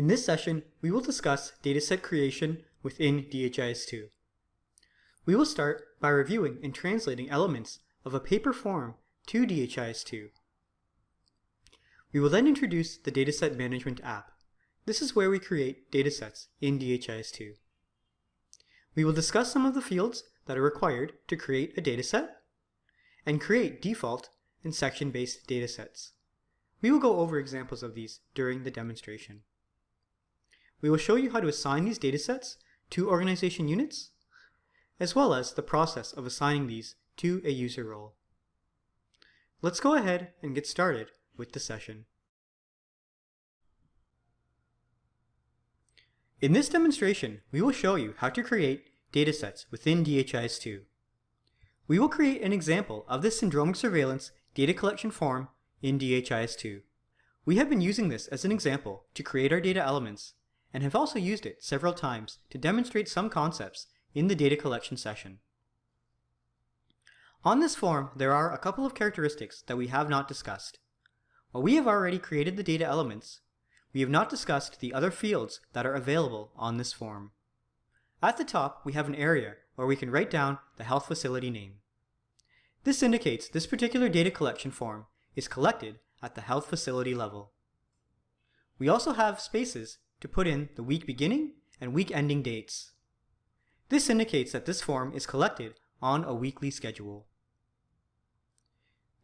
In this session, we will discuss dataset creation within DHIS2. We will start by reviewing and translating elements of a paper form to DHIS2. We will then introduce the Dataset Management app. This is where we create datasets in DHIS2. We will discuss some of the fields that are required to create a dataset and create default and section-based datasets. We will go over examples of these during the demonstration. We will show you how to assign these datasets to organization units, as well as the process of assigning these to a user role. Let's go ahead and get started with the session. In this demonstration, we will show you how to create datasets within DHIS2. We will create an example of this syndromic surveillance data collection form in DHIS2. We have been using this as an example to create our data elements and have also used it several times to demonstrate some concepts in the data collection session. On this form, there are a couple of characteristics that we have not discussed. While we have already created the data elements, we have not discussed the other fields that are available on this form. At the top, we have an area where we can write down the health facility name. This indicates this particular data collection form is collected at the health facility level. We also have spaces to put in the week beginning and week ending dates. This indicates that this form is collected on a weekly schedule.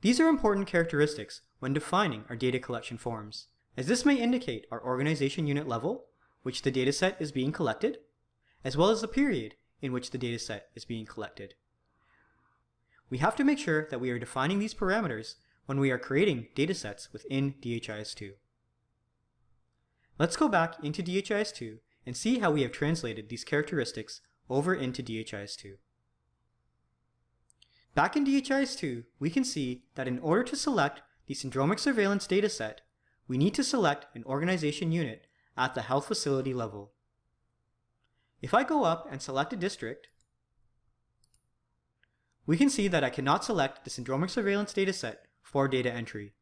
These are important characteristics when defining our data collection forms, as this may indicate our organization unit level, which the dataset is being collected, as well as the period in which the dataset is being collected. We have to make sure that we are defining these parameters when we are creating datasets within DHIS2. Let's go back into DHIS2 and see how we have translated these characteristics over into DHIS2. Back in DHIS2, we can see that in order to select the syndromic surveillance dataset, we need to select an organization unit at the health facility level. If I go up and select a district, we can see that I cannot select the syndromic surveillance dataset for data entry.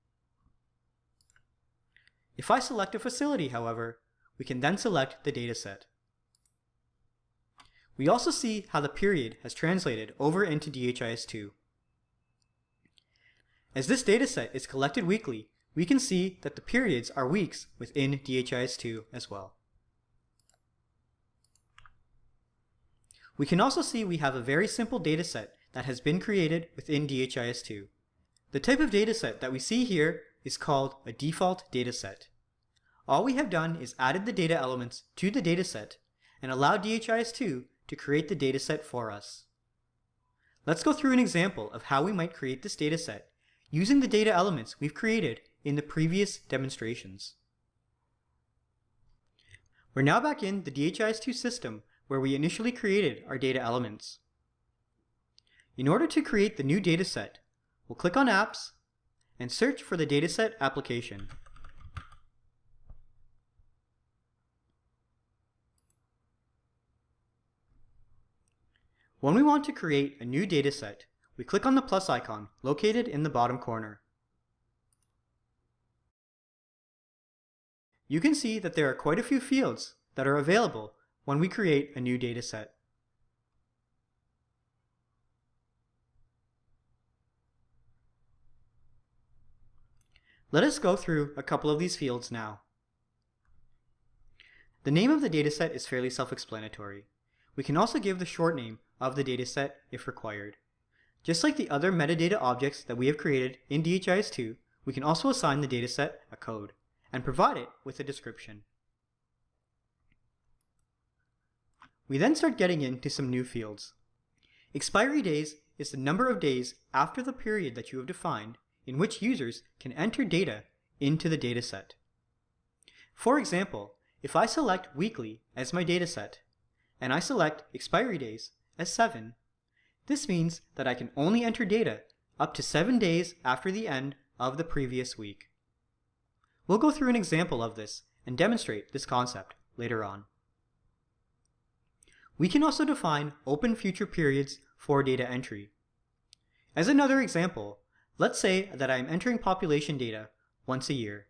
If I select a facility, however, we can then select the dataset. We also see how the period has translated over into DHIS2. As this dataset is collected weekly, we can see that the periods are weeks within DHIS2 as well. We can also see we have a very simple dataset that has been created within DHIS2. The type of dataset that we see here is called a default dataset. All we have done is added the data elements to the dataset and allowed DHIS2 to create the dataset for us. Let's go through an example of how we might create this dataset using the data elements we've created in the previous demonstrations. We're now back in the DHIS2 system where we initially created our data elements. In order to create the new dataset, we'll click on Apps and search for the dataset application. When we want to create a new dataset, we click on the plus icon located in the bottom corner. You can see that there are quite a few fields that are available when we create a new dataset. Let us go through a couple of these fields now. The name of the dataset is fairly self-explanatory. We can also give the short name of the dataset if required. Just like the other metadata objects that we have created in DHIS2, we can also assign the dataset a code and provide it with a description. We then start getting into some new fields. Expiry days is the number of days after the period that you have defined in which users can enter data into the dataset. For example, if I select weekly as my dataset, and I select expiry days as 7, this means that I can only enter data up to 7 days after the end of the previous week. We'll go through an example of this and demonstrate this concept later on. We can also define open future periods for data entry. As another example, let's say that I am entering population data once a year.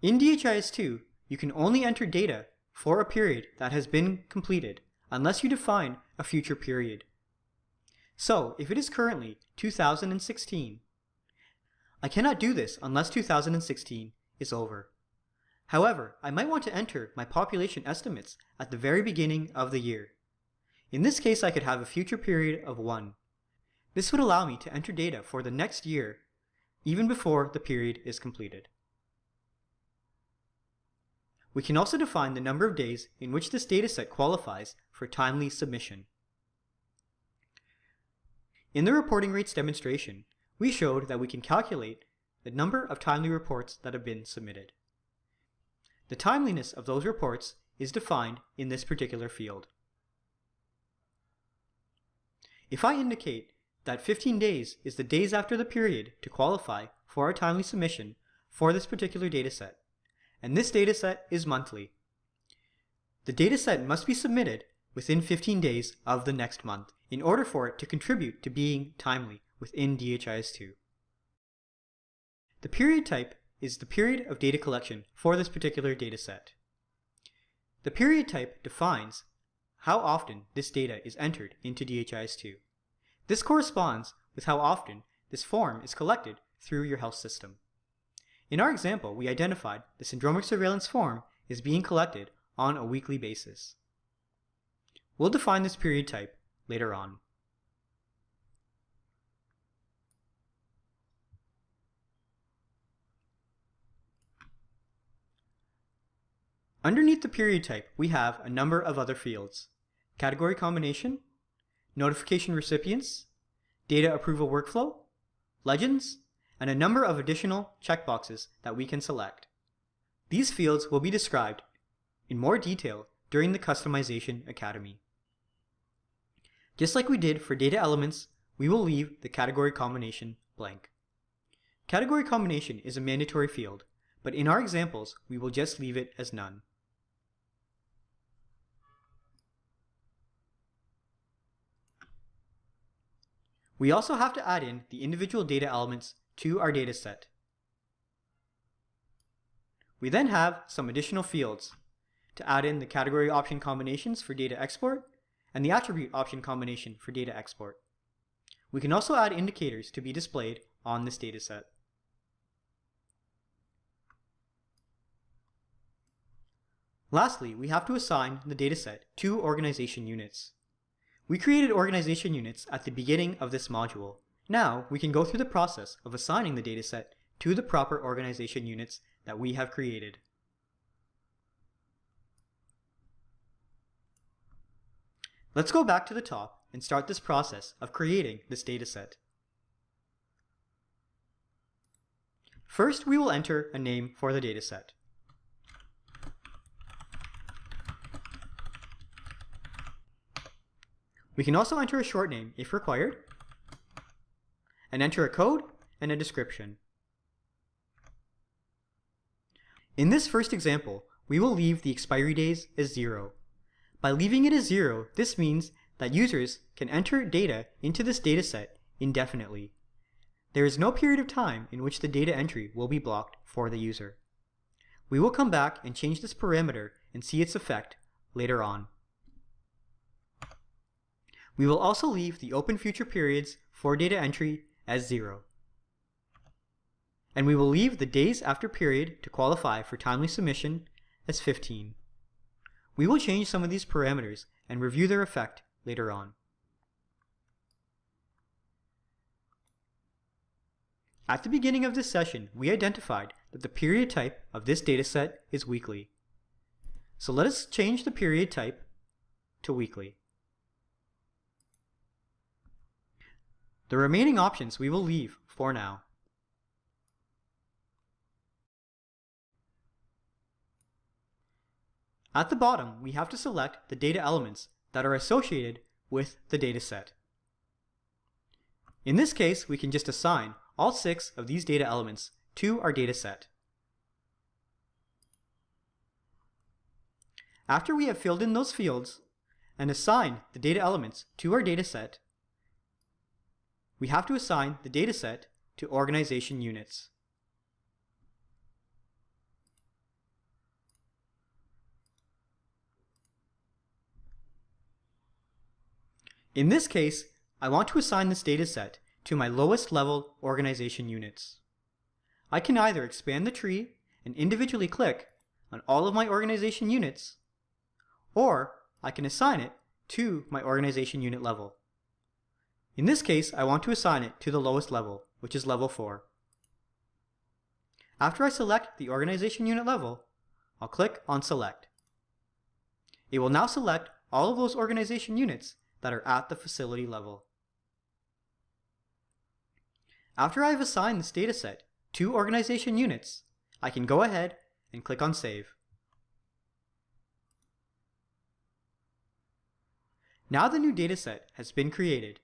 In DHIS2, you can only enter data for a period that has been completed unless you define a future period. So, if it is currently 2016, I cannot do this unless 2016 is over. However, I might want to enter my population estimates at the very beginning of the year. In this case, I could have a future period of 1. This would allow me to enter data for the next year, even before the period is completed. We can also define the number of days in which this dataset qualifies for timely submission. In the reporting rates demonstration, we showed that we can calculate the number of timely reports that have been submitted. The timeliness of those reports is defined in this particular field. If I indicate that 15 days is the days after the period to qualify for a timely submission for this particular dataset, and this dataset is monthly. The dataset must be submitted within 15 days of the next month in order for it to contribute to being timely within DHIS2. The period type is the period of data collection for this particular dataset. The period type defines how often this data is entered into DHIS2. This corresponds with how often this form is collected through your health system. In our example, we identified the syndromic surveillance form is being collected on a weekly basis. We'll define this period type later on. Underneath the period type, we have a number of other fields. Category combination, notification recipients, data approval workflow, legends, and a number of additional checkboxes that we can select. These fields will be described in more detail during the Customization Academy. Just like we did for data elements, we will leave the category combination blank. Category combination is a mandatory field, but in our examples, we will just leave it as none. We also have to add in the individual data elements to our dataset. We then have some additional fields to add in the category option combinations for data export and the attribute option combination for data export. We can also add indicators to be displayed on this dataset. Lastly, we have to assign the dataset to organization units. We created organization units at the beginning of this module, now, we can go through the process of assigning the dataset to the proper organization units that we have created. Let's go back to the top and start this process of creating this dataset. First, we will enter a name for the dataset. We can also enter a short name if required, and enter a code and a description. In this first example, we will leave the expiry days as zero. By leaving it as zero, this means that users can enter data into this dataset indefinitely. There is no period of time in which the data entry will be blocked for the user. We will come back and change this parameter and see its effect later on. We will also leave the open future periods for data entry as 0. And we will leave the days after period to qualify for timely submission as 15. We will change some of these parameters and review their effect later on. At the beginning of this session, we identified that the period type of this dataset is weekly. So let us change the period type to weekly. The remaining options we will leave for now. At the bottom, we have to select the data elements that are associated with the dataset. In this case, we can just assign all six of these data elements to our dataset. After we have filled in those fields and assigned the data elements to our dataset, we have to assign the dataset to organization units. In this case, I want to assign this dataset to my lowest level organization units. I can either expand the tree and individually click on all of my organization units, or I can assign it to my organization unit level. In this case, I want to assign it to the lowest level, which is level 4. After I select the organization unit level, I'll click on Select. It will now select all of those organization units that are at the facility level. After I've assigned this dataset to organization units, I can go ahead and click on Save. Now the new dataset has been created.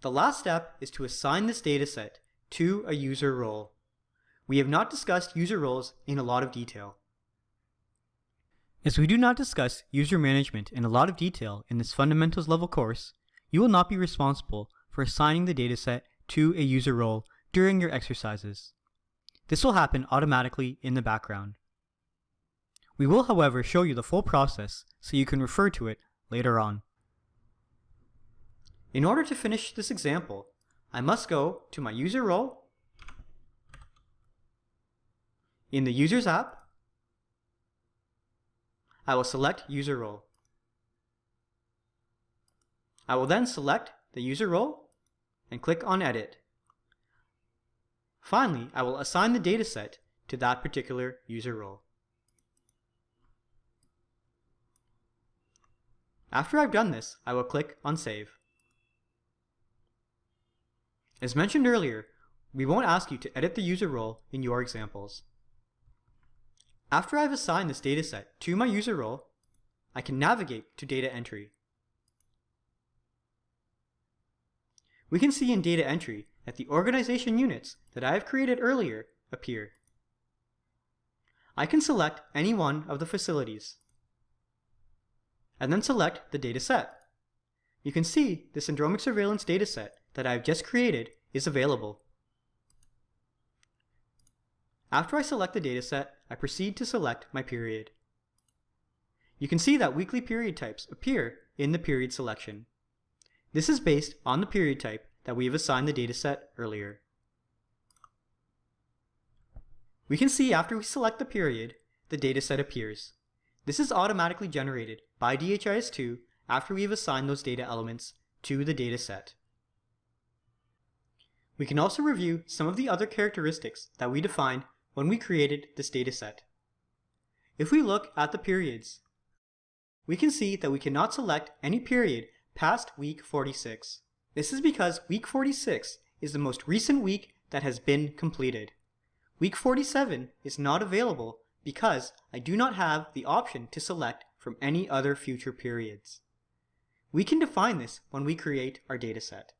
The last step is to assign this dataset to a user role. We have not discussed user roles in a lot of detail. As we do not discuss user management in a lot of detail in this fundamentals level course, you will not be responsible for assigning the dataset to a user role during your exercises. This will happen automatically in the background. We will however show you the full process so you can refer to it later on. In order to finish this example, I must go to my user role, in the Users app, I will select User Role. I will then select the user role and click on Edit. Finally, I will assign the dataset to that particular user role. After I've done this, I will click on Save. As mentioned earlier, we won't ask you to edit the user role in your examples. After I've assigned this dataset to my user role, I can navigate to data entry. We can see in data entry that the organization units that I have created earlier appear. I can select any one of the facilities and then select the dataset. You can see the syndromic surveillance dataset that I've just created is available. After I select the dataset, I proceed to select my period. You can see that weekly period types appear in the period selection. This is based on the period type that we have assigned the dataset earlier. We can see after we select the period, the dataset appears. This is automatically generated by DHIS2 after we have assigned those data elements to the dataset. We can also review some of the other characteristics that we defined when we created this dataset. If we look at the periods, we can see that we cannot select any period past week 46. This is because week 46 is the most recent week that has been completed. Week 47 is not available because I do not have the option to select from any other future periods. We can define this when we create our dataset.